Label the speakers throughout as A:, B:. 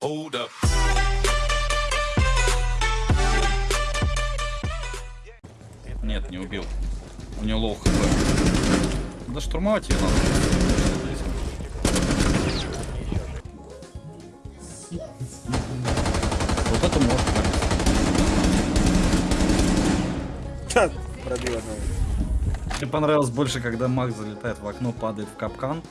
A: Hold up.
B: Нет, не убил. У него low HP. Да штурмовать ее надо. Вот это может
C: Ха, Пробил одного.
B: Мне понравилось больше, когда Макс залетает в окно, падает в капкан,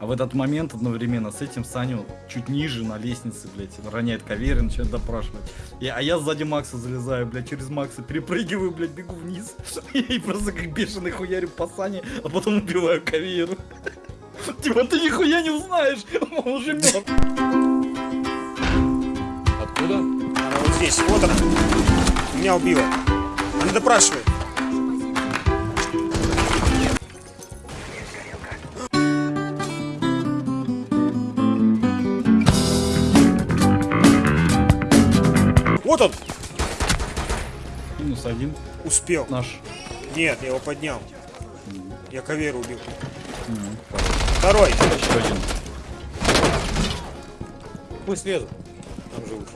B: а в этот момент одновременно с этим Саню чуть ниже на лестнице, блядь, роняет кавер и начинает допрашивать. И, а я сзади Макса залезаю, блядь, через Макса, перепрыгиваю, блядь, бегу вниз. И просто как бешеный хуярю по Сане, а потом убиваю каверу. Типа ты нихуя не узнаешь, он уже мертв.
D: Откуда?
C: Она вот здесь, вот она. Меня убила. Она допрашивает. Вот он!
B: Минус один
C: Успел.
B: наш.
C: Нет, я его поднял. Я каверу убил.
B: М,
C: Второй.
B: Еще один.
D: Пусть лезут. Там же лучше.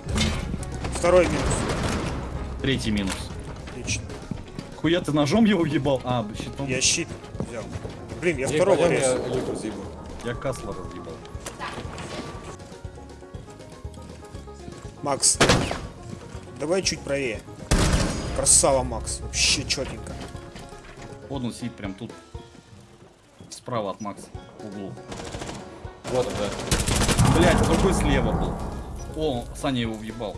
C: Второй минус.
B: Третий минус.
C: Отлично.
B: Хуя ты ножом его ебал? А, щитом.
C: Я щит взял. Блин, я
D: Ей,
C: второго резал.
D: я.
B: Я Касла разъебал.
C: Макс, давай чуть правее. Красава, Макс. Вообще четенько.
B: Вот он сидит прям тут. Справа от Макса. В углу.
D: Вот он, да.
B: Блять, другой слева был. О, Саня его въебал.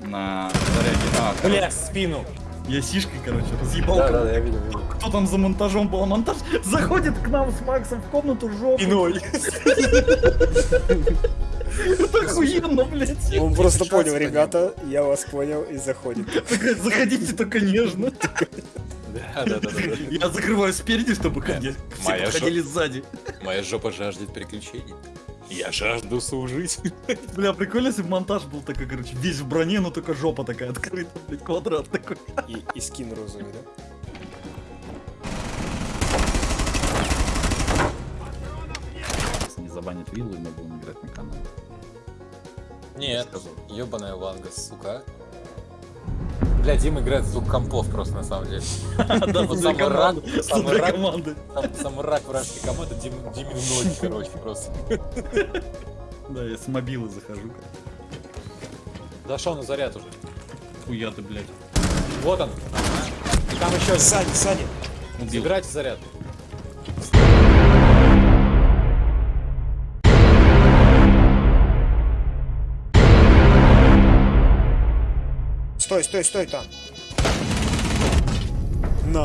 B: На заряде. А,
D: Бля, в спину.
B: я сишкой, короче, разъебал.
D: Да,
B: кого-
D: да, я видел, видел.
B: Кто там за монтажом был? А монтаж заходит к нам с Максом в комнату жопу.
D: Спиной.
B: Это охуенно, блядь.
C: Он просто понял, ребята, я вас понял и заходит.
B: Заходите только нежно.
D: Да, да, да, да.
B: Я закрываю спереди, чтобы ходить. Все подходили сзади.
D: Моя жопа жаждет приключений. Я жажду служить.
B: Бля, прикольно, если бы монтаж был такой, короче, весь в броне, но только жопа такая открыта, блядь, квадрат такой.
C: И, и скин розовый, да?
B: Забанит виллу, мы будем играть на канале.
D: Нет, ебаная ванга, сука. Бля, Дима играет в звук компов просто на самом деле.
B: Да,
D: самый рак,
B: За
D: рак. самый рак вражеской команды Дим, Димин ноги, короче, просто.
B: Да, я с мобилы захожу.
D: Дошел на заряд уже.
B: Хуя ты, блядь.
D: Вот он. И там еще.
C: Саня, Саня.
B: Убил.
D: Забирайте заряд.
C: Стой, стой, стой там. На.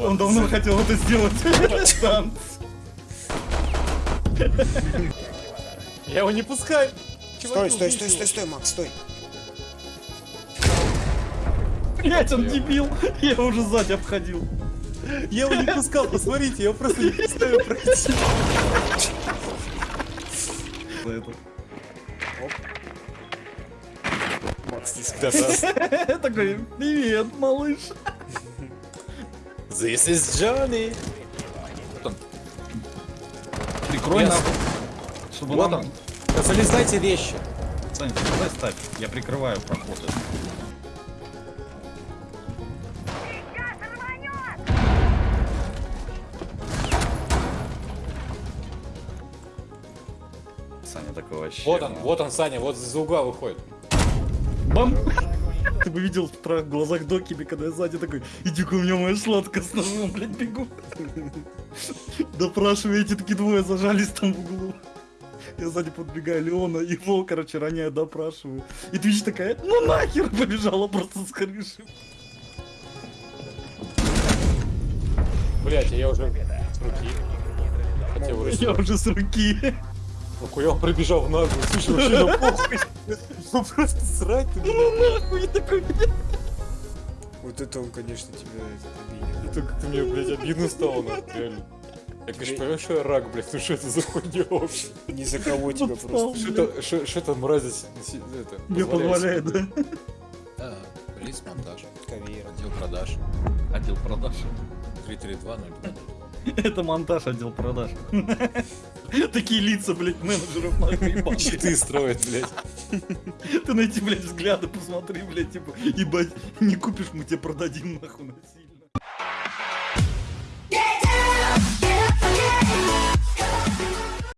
B: Он давно хотел это сделать.
D: Я его не пускаю.
C: Стой, стой, стой, стой, стой, Макс, стой.
B: Блять, он дебил. Я его уже сзади обходил.
D: Я его не пускал, посмотрите, я его просто не пускаю пройти.
C: Макс, не.
B: Такой, привет, малыш.
D: This is Johnny.
B: Прикрой
D: Yes.
B: нахуй. Чтобы
D: Вот. Да залезайте вещи.
B: Сань, давай ставь. Я прикрываю проход. Саня такой вообще.
D: Вот он,
B: ну.
D: вот он, Саня, вот за угла выходит.
B: Бам! Ты бы видел в глазах Докиби, когда я сзади такой, иди-ка у меня моя сладкая с ножом, блядь, бегу. Допрашиваю, эти такие двое зажались там в углу. Я сзади подбегаю Леона, его, короче, роняю, допрашиваю. И Твич такая, ну нахер, побежала просто с крыши.
D: Блять, я уже с руки. Хотел.
B: Я уже с руки.
D: Нахуя он пробежал в наглую, слушай, вообще на похуй. Ну просто срать ты, блядь.
B: Ну нахуй, такой.
C: Вот это он, конечно, тебя это, обидел.
D: Это как-то мне, блядь, обидно стало, нахуй, реально. Я, конечно, понимаю, что я рак, блядь, ну что это за хуйня вообще?
C: Ни за кого тебя просто.
D: Что си- это,
B: Мне позволяет, да?
D: Да, рейс монтаж,
C: Кавер.
D: отдел продаж,
B: Отдел продаж.
D: 332 0
B: Это монтаж отдел продаж. Такие лица, блядь, менеджеров ебаные.
D: Щиты строят, блядь.
B: Ты на эти, блядь, взгляды посмотри, блядь, типа, ебать, не купишь, мы тебе продадим нахуй на.